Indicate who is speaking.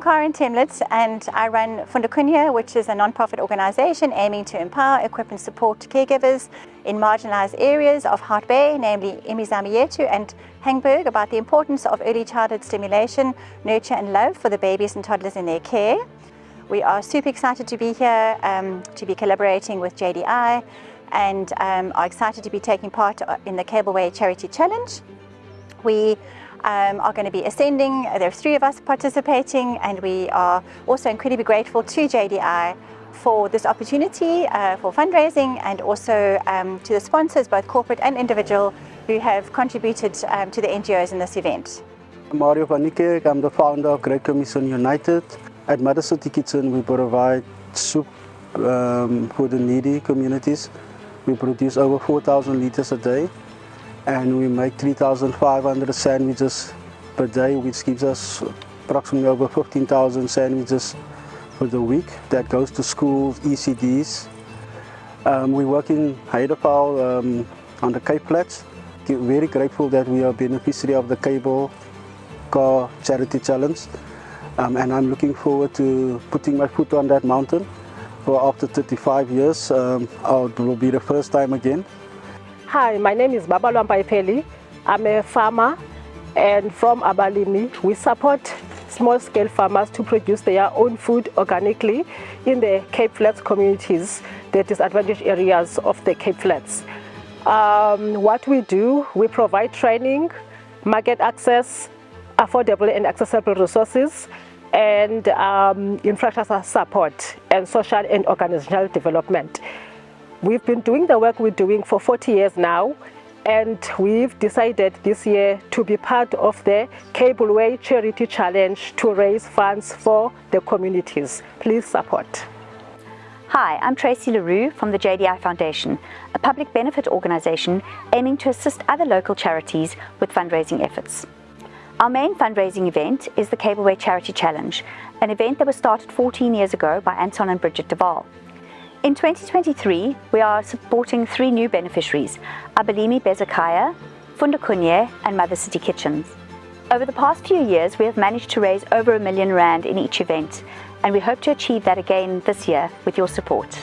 Speaker 1: Karen Temlitz and I run Fundakunye, which is a non-profit organisation aiming to empower, equip and support caregivers in marginalised areas of Hout Bay, namely Imizamo Yethu and Hangberg, about the importance of early childhood stimulation, nurture and love for the babies and toddlers in their care. We are super excited to be here, um, to be collaborating with JDI and um, are excited to be taking part in the Cableway Charity Challenge. We um, are going to be ascending. There are three of us participating and we are also incredibly grateful to JDI for this opportunity uh, for fundraising and also um, to the sponsors, both corporate and individual, who have contributed um, to the NGOs in this event.
Speaker 2: I'm Mario van Niekerk, I'm the founder of Great Commission United. At Mother City Kitchen we provide soup um, for the needy communities. We produce over 4,000 litres a day and we make 3,500 sandwiches per day which gives us approximately over 15,000 sandwiches for the week that goes to schools, ECDs. Um, we work in Heideveld um, on the Cape Flats. Very grateful that we are beneficiary of the Cable Car Charity Challenge um, and I'm looking forward to putting my foot on that mountain. For after 35 years, um, it will be the first time again.
Speaker 3: Hi, my name is Baba Ipeli. I'm a farmer and from Abalimi, we support small-scale farmers to produce their own food organically in the Cape Flats communities, the disadvantaged areas of the Cape Flats. Um, what we do, we provide training, market access, affordable and accessible resources, and um, infrastructure support and social and organizational development. We've been doing the work we're doing for 40 years now and we've decided this year to be part of the Cableway Charity Challenge to raise funds for the communities. Please support.
Speaker 4: Hi, I'm Tracy LaRue from the JDI Foundation, a public benefit organisation aiming to assist other local charities with fundraising efforts. Our main fundraising event is the Cableway Charity Challenge, an event that was started 14 years ago by Anton and Bridget Duval. In 2023, we are supporting three new beneficiaries, Abalimi Bezekhaya, Fundakunye and Mother City Kitchens. Over the past few years, we have managed to raise over a million rand in each event, and we hope to achieve that again this year with your support.